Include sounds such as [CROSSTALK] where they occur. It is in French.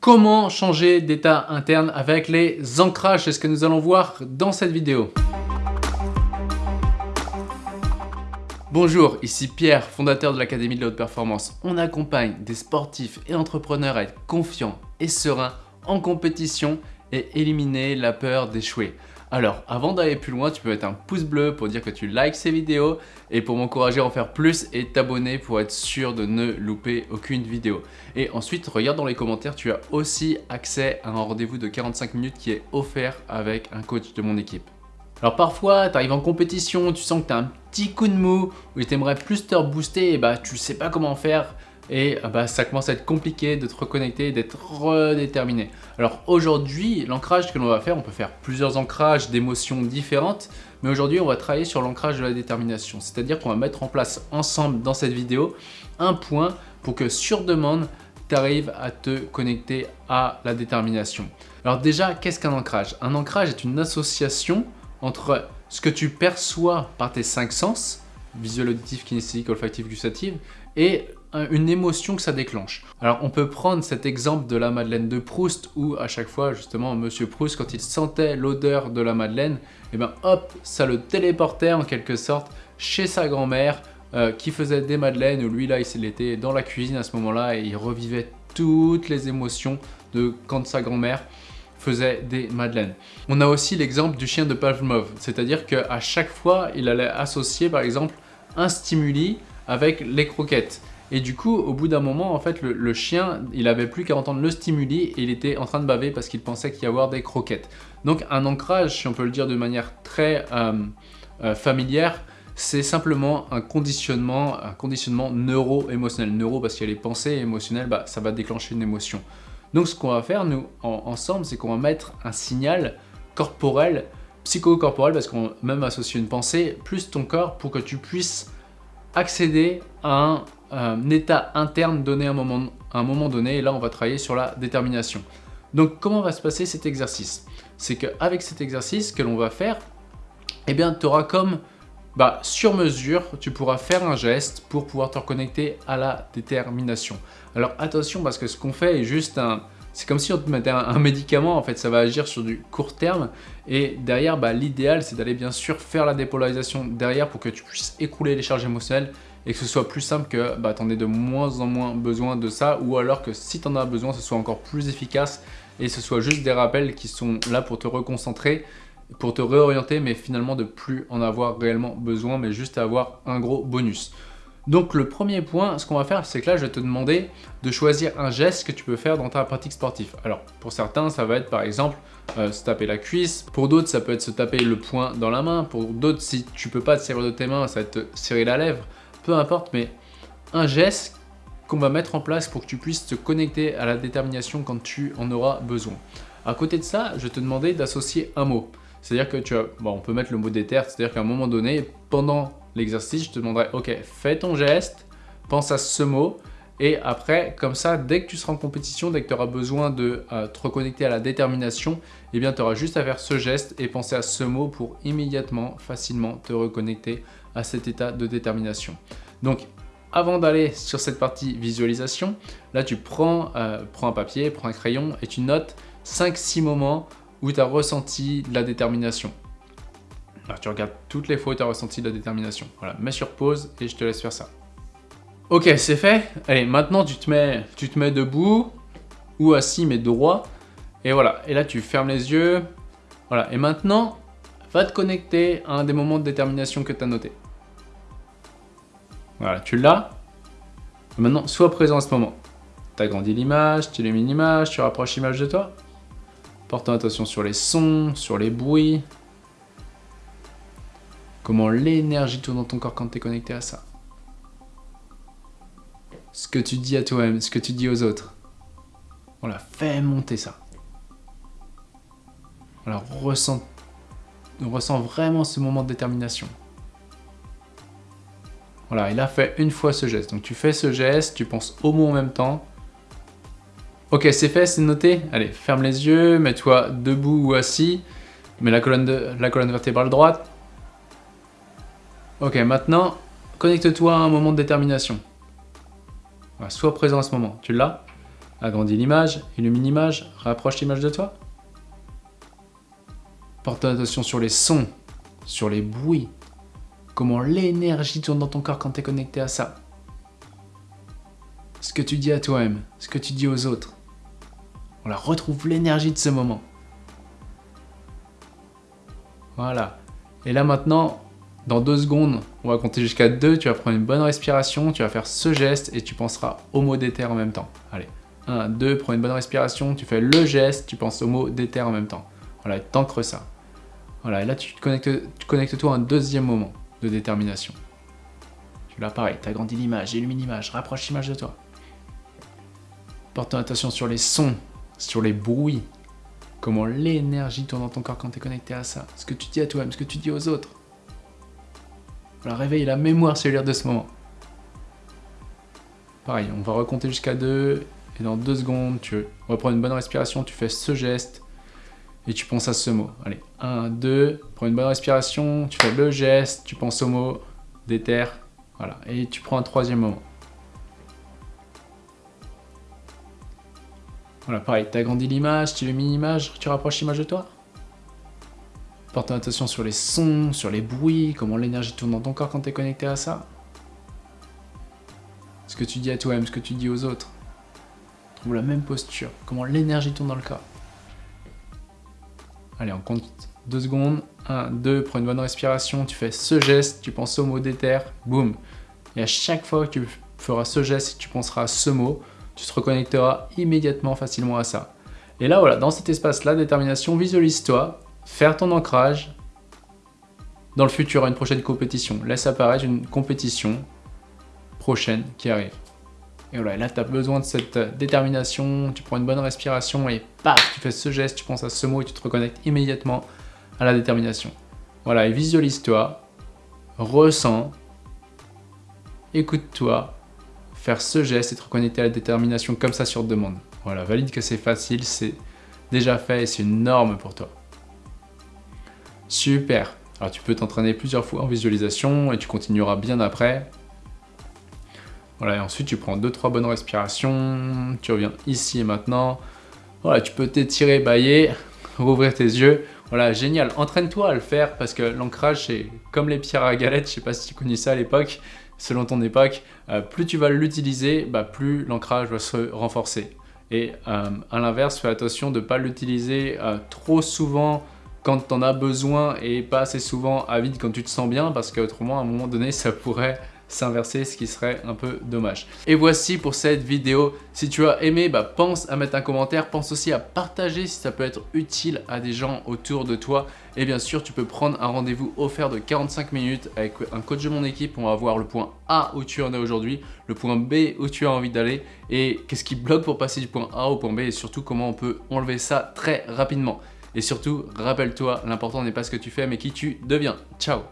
Comment changer d'état interne avec les ancrages C'est ce que nous allons voir dans cette vidéo. Bonjour, ici Pierre, fondateur de l'Académie de la Haute Performance. On accompagne des sportifs et entrepreneurs à être confiants et sereins en compétition et éliminer la peur d'échouer. Alors, avant d'aller plus loin, tu peux mettre un pouce bleu pour dire que tu likes ces vidéos et pour m'encourager à en faire plus et t'abonner pour être sûr de ne louper aucune vidéo. Et ensuite, regarde dans les commentaires, tu as aussi accès à un rendez-vous de 45 minutes qui est offert avec un coach de mon équipe. Alors parfois, tu arrives en compétition, tu sens que tu as un petit coup de mou, ou tu aimerais plus te rebooster et bah tu sais pas comment faire, et ah bah, ça commence à être compliqué de te reconnecter, d'être redéterminé. Alors aujourd'hui, l'ancrage que l'on va faire, on peut faire plusieurs ancrages d'émotions différentes, mais aujourd'hui on va travailler sur l'ancrage de la détermination. C'est-à-dire qu'on va mettre en place ensemble dans cette vidéo un point pour que sur demande, tu arrives à te connecter à la détermination. Alors déjà, qu'est-ce qu'un ancrage? Un ancrage est une association entre ce que tu perçois par tes cinq sens, visuel, auditif, kinesthésique, olfactif, gustatif, et une émotion que ça déclenche. Alors on peut prendre cet exemple de la Madeleine de Proust où à chaque fois justement Monsieur Proust quand il sentait l'odeur de la Madeleine, et eh ben hop ça le téléportait en quelque sorte chez sa grand-mère euh, qui faisait des madeleines où lui là il était dans la cuisine à ce moment-là et il revivait toutes les émotions de quand sa grand-mère faisait des madeleines. On a aussi l'exemple du chien de Pavlov, c'est-à-dire qu'à chaque fois il allait associer par exemple un stimuli avec les croquettes. Et du coup, au bout d'un moment, en fait, le, chien, il avait plus qu'à entendre le stimuli et il était en train de baver parce qu'il pensait qu'il y avoir des croquettes. Donc un ancrage, si on peut le dire de manière très euh, euh, familière, c'est simplement un conditionnement, un conditionnement neuro-émotionnel. Neuro parce qu'il y a les pensées émotionnelles, bah, ça va déclencher une émotion. Donc ce qu'on va faire, nous, ensemble, c'est qu'on va mettre un signal corporel, psycho-corporel, parce qu'on même associer une pensée, plus ton corps pour que tu puisses accéder à un un état interne donné à un, moment, un moment donné, et là on va travailler sur la détermination. Donc comment va se passer cet exercice? C'est qu'avec cet exercice que l'on va faire, eh bien tu auras comme bah, sur mesure, tu pourras faire un geste pour pouvoir te reconnecter à la détermination. Alors attention parce que ce qu'on fait est juste un... C'est comme si on te mettait un, médicament, en fait, ça va agir sur du court terme. Et derrière, bah, l'idéal, c'est d'aller bien sûr faire la dépolarisation derrière pour que tu puisses écrouler les charges émotionnelles et que ce soit plus simple que bah, tu en aies de moins en moins besoin de ça ou alors que si tu en as besoin, ce soit encore plus efficace et ce soit juste des rappels qui sont là pour te reconcentrer, pour te réorienter, mais finalement de plus en avoir réellement besoin, mais juste avoir un gros bonus. Donc le premier point, ce qu'on va faire, c'est que là, je vais te demander de choisir un geste que tu peux faire dans ta pratique sportive. Alors, pour certains, ça va être par exemple euh, se taper la cuisse. Pour d'autres, ça peut être se taper le poing dans la main. Pour d'autres, si tu peux pas te serrer de tes mains, ça va être te serrer la lèvre peu importe, mais un geste qu'on va mettre en place pour que tu puisses te connecter à la détermination quand tu en auras besoin. À côté de ça, je vais te demander d'associer un mot. C'est-à-dire que tu as, bon, on peut mettre le mot déter, c'est-à-dire qu'à un moment donné, pendant l'exercice, je te demanderai, ok, fais ton geste, pense à ce mot, et après, comme ça, dès que tu seras en compétition, dès que tu auras besoin de euh, te reconnecter à la détermination, eh bien, tu auras juste à faire ce geste et penser à ce mot pour immédiatement, facilement te reconnecter à cet état de détermination. Donc, avant d'aller sur cette partie visualisation, là, tu prends, euh, un papier, prends un crayon et tu notes 5-6 moments où tu as ressenti la détermination. Alors, tu regardes toutes les fois où tu as ressenti de la détermination. Voilà, mets sur pause et je te laisse faire ça. Ok, c'est fait. Allez, maintenant tu te, mets, tu te mets debout ou assis mais droit. Et voilà, et là tu fermes les yeux. Voilà, et maintenant, va te connecter à un des moments de détermination que tu as noté. Voilà, tu l'as. Maintenant, sois présent à ce moment. Tu agrandis l'image, tu élimines l'image, tu rapproches l'image de toi. Porte ton attention sur les sons, sur les bruits. Comment l'énergie tourne dans ton corps quand tu es connecté à ça ce que tu dis à toi-même, ce que tu dis aux autres. Voilà, fais monter ça. Alors ressens, ressens vraiment ce moment de détermination. Voilà, il a fait une fois ce geste. Donc tu fais ce geste, tu penses au mot en même temps. Ok, c'est fait, c'est noté. Allez, ferme les yeux, mets-toi debout ou assis. Mets la colonne, la colonne vertébrale droite. Ok, maintenant, connecte-toi à un moment de détermination sois présent à ce moment. Tu l'as Agrandis l'image, illumine l'image, rapproche l'image de toi. Porte attention sur les sons, sur les bruits, comment l'énergie tourne dans ton corps quand tu es connecté à ça. Ce que tu dis à toi-même, ce que tu dis aux autres. On la retrouve l'énergie de ce moment. Voilà. Et là maintenant, dans deux secondes, on va compter jusqu'à deux, tu vas prendre une bonne respiration, tu vas faire ce geste et tu penseras au mot d'éther en même temps. Allez, 1, 2, prends une bonne respiration, tu fais le geste, tu penses au mot d'éther en même temps. Voilà, t'ancres ça. Voilà, et là tu te connectes, tu connectes toi à un deuxième moment de détermination. Tu l'as pareil, t'agrandis l'image, illumine l'image, rapproche l'image de toi. Porte ton attention sur les sons, sur les bruits, comment l'énergie tourne dans ton corps quand tu es connecté à ça, ce que tu dis à toi-même, ce que tu dis aux autres. Voilà, réveille la mémoire cellulaire de ce moment. Pareil, on va recompter jusqu'à 2, et dans 2 secondes, tu reprends une bonne respiration, tu fais ce geste, et tu penses à ce mot. Allez, 1, 2, prends une bonne respiration, tu fais le geste, tu penses au mot, déterre, voilà, et tu prends un troisième moment. Voilà, pareil, tu agrandis l'image, tu illumines l'image, tu rapproches l'image de toi? Porte attention sur les sons, sur les bruits, comment l'énergie tourne dans ton corps quand tu es connecté à ça. Ce que tu dis à toi-même, ce que tu dis aux autres. Trouve la même posture, comment l'énergie tourne dans le corps. Allez, on compte deux secondes. 1, 2, prends une bonne respiration, tu fais ce geste, tu penses au mot d'éther, boum. Et à chaque fois que tu feras ce geste, tu penseras à ce mot, tu te reconnecteras immédiatement facilement à ça. Et là, voilà, dans cet espace-là, détermination, visualise-toi, faire ton ancrage dans le futur à une prochaine compétition. Laisse apparaître une compétition prochaine qui arrive. Et voilà, là, tu as besoin de cette détermination, tu prends une bonne respiration et paf, tu fais ce geste, tu penses à ce mot et tu te reconnectes immédiatement à la détermination. Voilà, et visualise-toi, ressens, écoute-toi, faire ce geste et te reconnecter à la détermination comme ça sur demande. Voilà, valide que c'est facile, c'est déjà fait et c'est une norme pour toi. Super Alors tu peux t'entraîner plusieurs fois en visualisation et tu continueras bien après. Voilà, et ensuite tu prends 2-3 bonnes respirations, tu reviens ici et maintenant. Voilà, tu peux t'étirer, bailler, [LAUGHS] rouvrir tes yeux. Voilà, génial. Entraîne-toi à le faire parce que l'ancrage, c'est comme les pierres à galettes. Je sais pas si tu connais ça à l'époque, selon ton époque. Euh, plus tu vas l'utiliser, bah, plus l'ancrage va se renforcer. Et euh, à l'inverse, fais attention de ne pas l'utiliser euh, trop souvent quand tu en as besoin et pas assez souvent à vide quand tu te sens bien parce qu'autrement à un moment donné ça pourrait s'inverser ce qui serait un peu dommage. Et voici pour cette vidéo. Si tu as aimé, bah, pense à mettre un commentaire, pense aussi à partager si ça peut être utile à des gens autour de toi. Et bien sûr, tu peux prendre un rendez-vous offert de 45 minutes avec un coach de mon équipe. On va voir le point A où tu en es aujourd'hui, le point B où tu as envie d'aller et qu'est-ce qui bloque pour passer du point A au point B et surtout comment on peut enlever ça très rapidement. Et surtout, rappelle-toi, l'important n'est pas ce que tu fais, mais qui tu deviens. Ciao